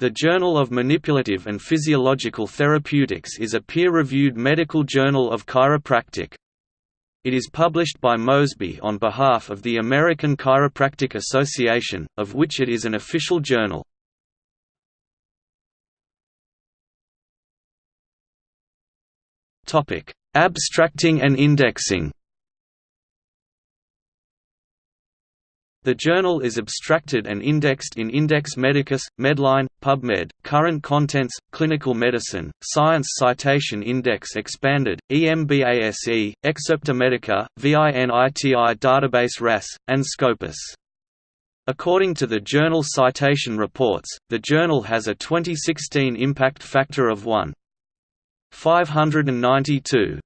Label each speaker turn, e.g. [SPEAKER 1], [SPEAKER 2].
[SPEAKER 1] The Journal of Manipulative and Physiological Therapeutics is a peer-reviewed medical journal of chiropractic. It is published by Mosby on behalf of the American Chiropractic Association, of which it is an official journal. Abstracting and indexing The journal is abstracted and indexed in Index Medicus, Medline, PubMed, Current Contents, Clinical Medicine, Science Citation Index Expanded, EMBASE, Excerpta Medica, VINITI Database RAS, and Scopus. According to the Journal Citation Reports, the journal has a 2016 impact factor of 1.592.